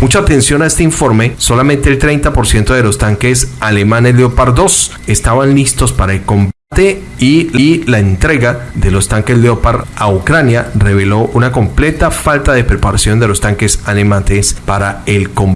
Mucha atención a este informe, solamente el 30% de los tanques alemanes Leopard 2 estaban listos para el combate y, y, la entrega de los tanques Leopard a Ucrania reveló una completa falta de preparación de los tanques alemanes para el combate.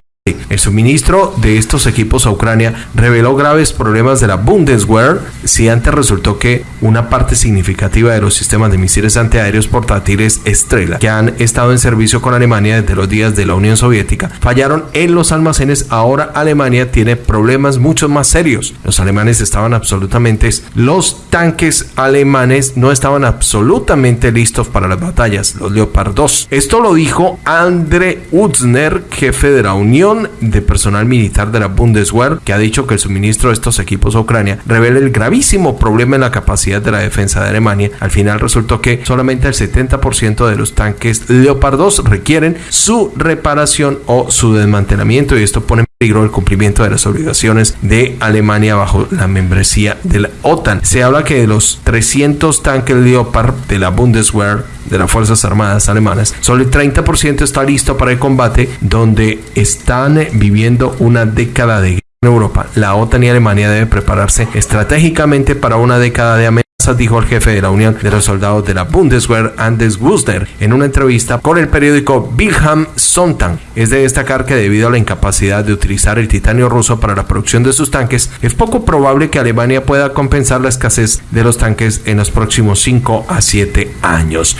El suministro de estos equipos a Ucrania reveló graves problemas de la Bundeswehr, si antes resultó que una parte significativa de los sistemas de misiles antiaéreos portátiles Estrella, que han estado en servicio con Alemania desde los días de la Unión Soviética, fallaron en los almacenes, ahora Alemania tiene problemas mucho más serios. Los alemanes estaban absolutamente, los tanques alemanes no estaban absolutamente listos para las batallas, los Leopard 2. Esto lo dijo Andre Utzner, jefe de la Unión de personal militar de la Bundeswehr, que ha dicho que el suministro de estos equipos a Ucrania revela el gravísimo problema en la capacidad de la defensa de Alemania. Al final resultó que solamente el 70% de los tanques Leopard 2 requieren su reparación o su desmantelamiento y esto pone el cumplimiento de las obligaciones de Alemania bajo la membresía de la OTAN. Se habla que de los 300 tanques Leopard de la Bundeswehr de las Fuerzas Armadas alemanas, solo el 30% está listo para el combate, donde están viviendo una década de guerra en Europa. La OTAN y Alemania deben prepararse estratégicamente para una década de amenazas dijo el jefe de la Unión de los Soldados de la Bundeswehr, Anders Wusner, en una entrevista con el periódico Wilhelm Sonntag. Es de destacar que debido a la incapacidad de utilizar el titanio ruso para la producción de sus tanques, es poco probable que Alemania pueda compensar la escasez de los tanques en los próximos 5 a 7 años.